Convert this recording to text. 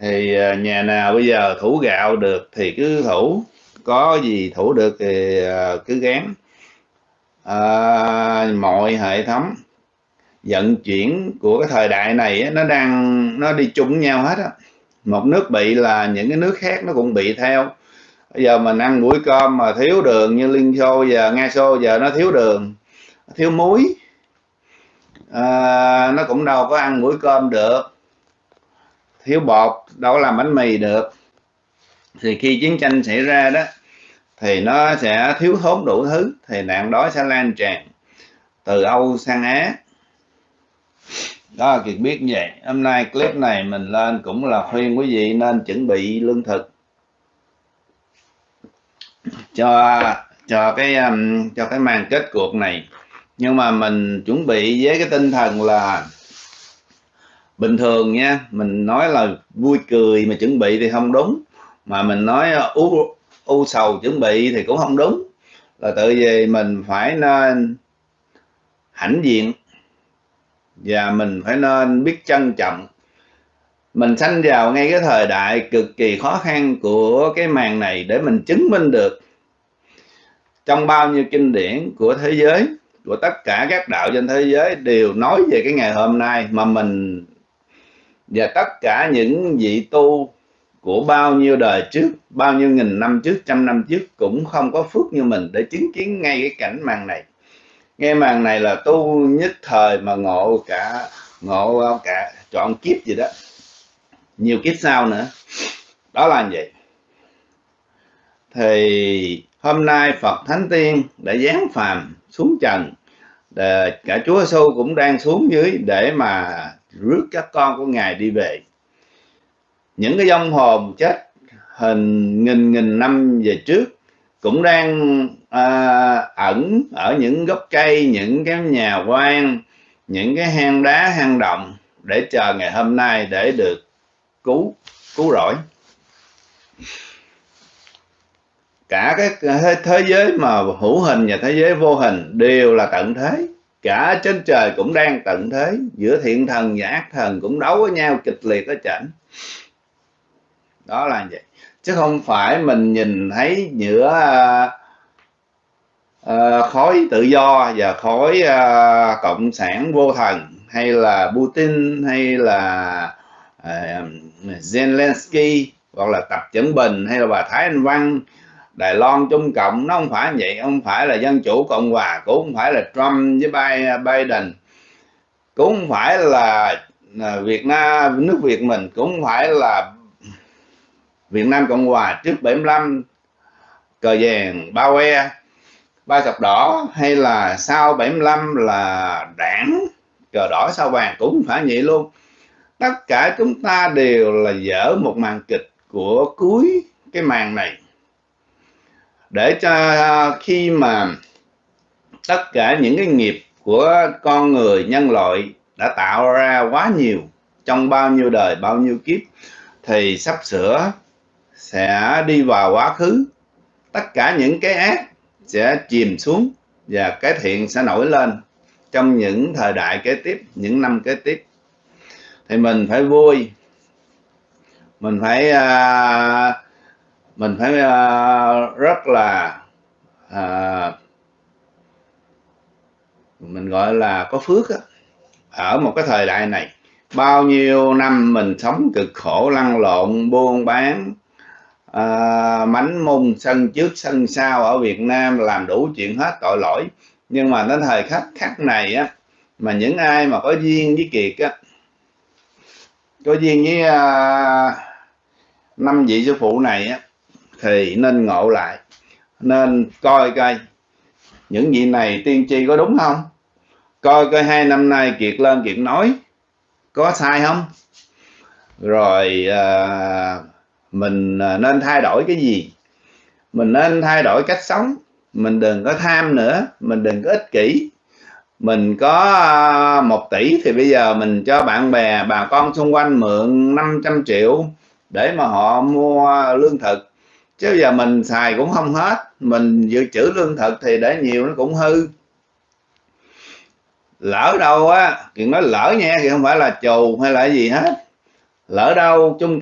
thì à, nhà nào bây giờ thủ gạo được thì cứ thủ. Có gì thủ được thì à, cứ gán. À, mọi hệ thống vận chuyển của cái thời đại này nó đang nó đi chung nhau hết á. Một nước bị là những cái nước khác nó cũng bị theo. Bây giờ mình ăn mũi cơm mà thiếu đường như liên xô giờ nga xô giờ nó thiếu đường thiếu muối. À, nó cũng đâu có ăn mũi cơm được thiếu bột, đâu có làm bánh mì được. Thì khi chiến tranh xảy ra đó, thì nó sẽ thiếu thốn đủ thứ, thì nạn đói sẽ lan tràn từ Âu sang Á. Đó, Kiệt biết như vậy. Hôm nay clip này mình lên cũng là khuyên quý vị nên chuẩn bị lương thực cho cho cái um, cho cái màn kết cuộc này. Nhưng mà mình chuẩn bị với cái tinh thần là bình thường nha, mình nói là vui cười mà chuẩn bị thì không đúng. Mà mình nói à, u u sầu chuẩn bị thì cũng không đúng. Là tự vì mình phải nên hãnh diện. Và mình phải nên biết trân trọng. Mình sanh vào ngay cái thời đại cực kỳ khó khăn của cái màn này để mình chứng minh được trong bao nhiêu kinh điển của thế giới, của tất cả các đạo trên thế giới đều nói về cái ngày hôm nay mà mình và tất cả những vị tu của bao nhiêu đời trước, bao nhiêu nghìn năm trước, trăm năm trước cũng không có phước như mình để chứng kiến ngay cái cảnh màn này. Nghe màn này là tu nhất thời mà ngộ cả ngộ cả chọn kiếp gì đó. Nhiều kiếp sau nữa. Đó là vậy. Thì hôm nay Phật Thánh Tiên đã giáng phàm xuống trần. Để cả Chúa Giêsu cũng đang xuống dưới để mà rước các con của Ngài đi về. Những cái dông hồn chết hình nghìn nghìn năm về trước cũng đang à, ẩn ở những gốc cây những cái nhà quan những cái hang đá hang động để chờ ngày hôm nay để được cứu cứu rỗi. Cả cái thế giới mà hữu hình và thế giới vô hình đều là tận thế cả trên trời cũng đang tận thế giữa thiện thần và ác thần cũng đấu với nhau kịch liệt ở chảnh. Đó là vậy. Chứ không phải mình nhìn thấy giữa uh, khối tự do và khối uh, cộng sản vô thần hay là Putin hay là uh, Zelensky hoặc là Tập Chẩn Bình hay là bà Thái Anh Văn Đài Loan Trung Cộng, nó không phải vậy, không phải là Dân Chủ Cộng Hòa, cũng không phải là Trump với Biden, cũng không phải là à, Việt Nam, nước Việt mình, cũng không phải là Việt Nam Cộng Hòa trước 75 cờ vàng bao que ba sọc đỏ, hay là sau 75 là đảng cờ đỏ sao vàng, cũng không phải vậy luôn. Tất cả chúng ta đều là dở một màn kịch của cuối cái màn này để cho à, khi mà tất cả những cái nghiệp của con người nhân loại đã tạo ra quá nhiều trong bao nhiêu đời bao nhiêu kiếp thì sắp sửa sẽ đi vào quá khứ. Tất cả những cái ác sẽ chìm xuống và cái thiện sẽ nổi lên trong những thời đại kế tiếp những năm kế tiếp. Thì mình phải vui mình phải uh, mình phải uh, rất là uh, mình gọi là có phước á. Ở một cái thời đại này bao nhiêu năm mình sống cực khổ lăn lộn buôn bán à, uh, mánh mung sân trước sân sau ở Việt Nam làm đủ chuyện hết tội lỗi. Nhưng mà đến thời khắc khắc này á mà những ai mà có duyên với Kiệt á có duyên với uh, năm vị sư phụ này á thì nên ngộ lại nên coi coi những gì này tiên tri có đúng không? Coi coi hai năm nay kiệt lên kiệt nói có sai không? Rồi à, mình à, nên thay đổi cái gì? Mình nên thay đổi cách sống mình đừng có tham nữa mình đừng có ích kỷ. Mình có à, một tỷ thì bây giờ mình cho bạn bè bà con xung quanh mượn 500 triệu để mà họ mua lương thực chứ giờ mình xài cũng không hết. Mình dự trữ lương thực thì để nhiều nó cũng hư. Lỡ đâu á chuyện nói lỡ nha, thì không phải là chù hay là gì hết. Lỡ đâu, chung